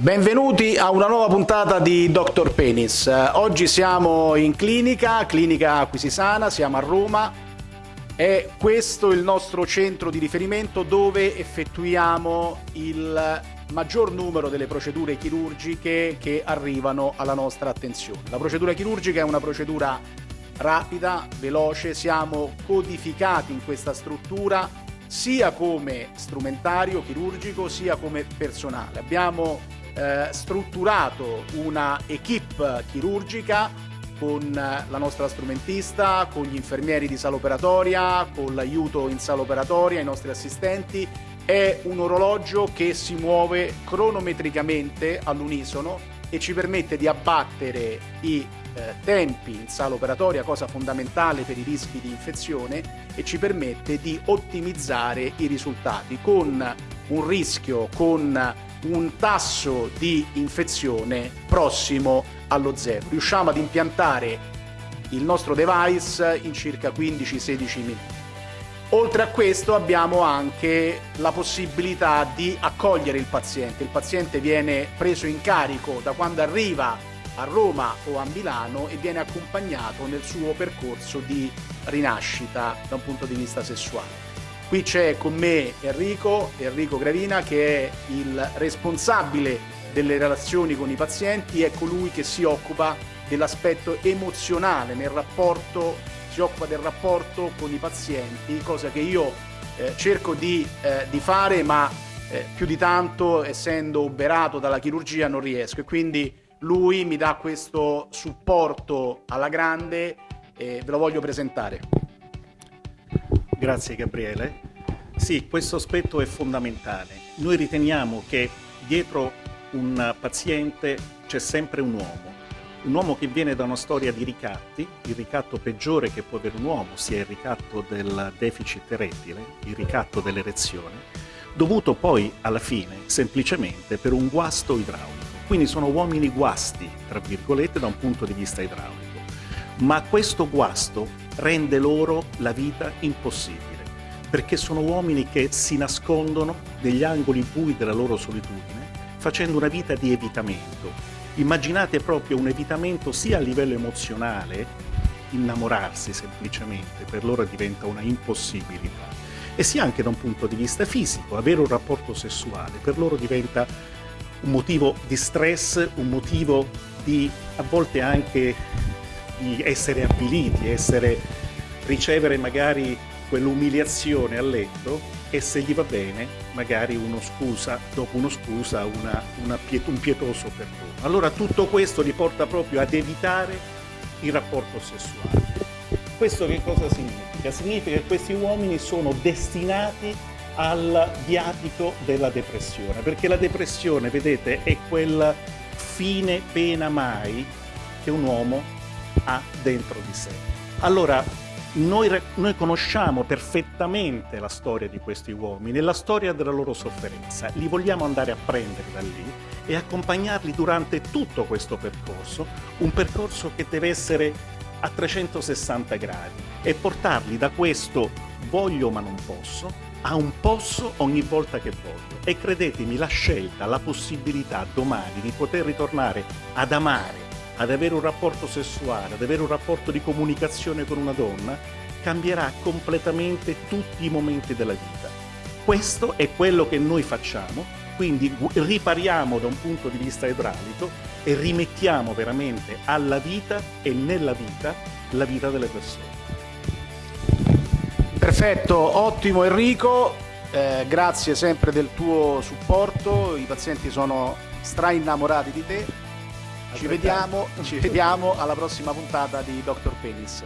Benvenuti a una nuova puntata di Dr. Penis. Oggi siamo in clinica, clinica Acquisisana, siamo a Roma. È questo il nostro centro di riferimento dove effettuiamo il maggior numero delle procedure chirurgiche che arrivano alla nostra attenzione. La procedura chirurgica è una procedura rapida, veloce, siamo codificati in questa struttura sia come strumentario chirurgico sia come personale. Abbiamo eh, strutturato una equip chirurgica con la nostra strumentista, con gli infermieri di sala operatoria, con l'aiuto in sala operatoria, i nostri assistenti. È un orologio che si muove cronometricamente all'unisono e ci permette di abbattere i eh, tempi in sala operatoria, cosa fondamentale per i rischi di infezione, e ci permette di ottimizzare i risultati con un rischio, con un tasso di infezione prossimo allo zero. Riusciamo ad impiantare il nostro device in circa 15-16 minuti. Oltre a questo abbiamo anche la possibilità di accogliere il paziente. Il paziente viene preso in carico da quando arriva a Roma o a Milano e viene accompagnato nel suo percorso di rinascita da un punto di vista sessuale. Qui c'è con me Enrico, Enrico Gravina che è il responsabile delle relazioni con i pazienti, è colui che si occupa dell'aspetto emozionale nel rapporto, si occupa del rapporto con i pazienti, cosa che io eh, cerco di, eh, di, fare ma eh, più di tanto essendo oberato dalla chirurgia non riesco e quindi lui mi dà questo supporto alla grande e ve lo voglio presentare. Grazie Gabriele. Sì, questo aspetto è fondamentale. Noi riteniamo che dietro un paziente c'è sempre un uomo, un uomo che viene da una storia di ricatti, il ricatto peggiore che può avere un uomo sia il ricatto del deficit erettile, il ricatto dell'erezione, dovuto poi alla fine semplicemente per un guasto idraulico. Quindi sono uomini guasti, tra virgolette, da un punto di vista idraulico. Ma questo guasto rende loro la vita impossibile, perché sono uomini che si nascondono negli angoli bui della loro solitudine, facendo una vita di evitamento. Immaginate proprio un evitamento sia a livello emozionale, innamorarsi semplicemente, per loro diventa una impossibilità, e sia anche da un punto di vista fisico, avere un rapporto sessuale, per loro diventa un motivo di stress, un motivo di a volte anche di essere avviliti, essere, ricevere magari quell'umiliazione a letto e se gli va bene magari uno scusa, dopo uno scusa una, una piet un pietoso perdono. Allora tutto questo li porta proprio ad evitare il rapporto sessuale. Questo che cosa significa? Significa che questi uomini sono destinati al viatico della depressione, perché la depressione, vedete, è quel fine pena mai che un uomo ha dentro di sé. Allora, noi, noi, conosciamo perfettamente la storia di questi uomini, la storia della loro sofferenza, li vogliamo andare a prendere da lì e accompagnarli durante tutto questo percorso, un percorso che deve essere a 360 gradi e portarli da questo voglio ma non posso a un posso ogni volta che voglio. E credetemi, la scelta, la possibilità domani di poter ritornare ad amare ad avere un rapporto sessuale, ad avere un rapporto di comunicazione con una donna, cambierà completamente tutti i momenti della vita. Questo è quello che noi facciamo, quindi ripariamo da un punto di vista idraulico e rimettiamo veramente alla vita e nella vita la vita delle persone. Perfetto, ottimo Enrico, eh, grazie sempre del tuo supporto, i pazienti sono stra innamorati di te ci vediamo, ci vediamo alla prossima puntata di Dr. Penis.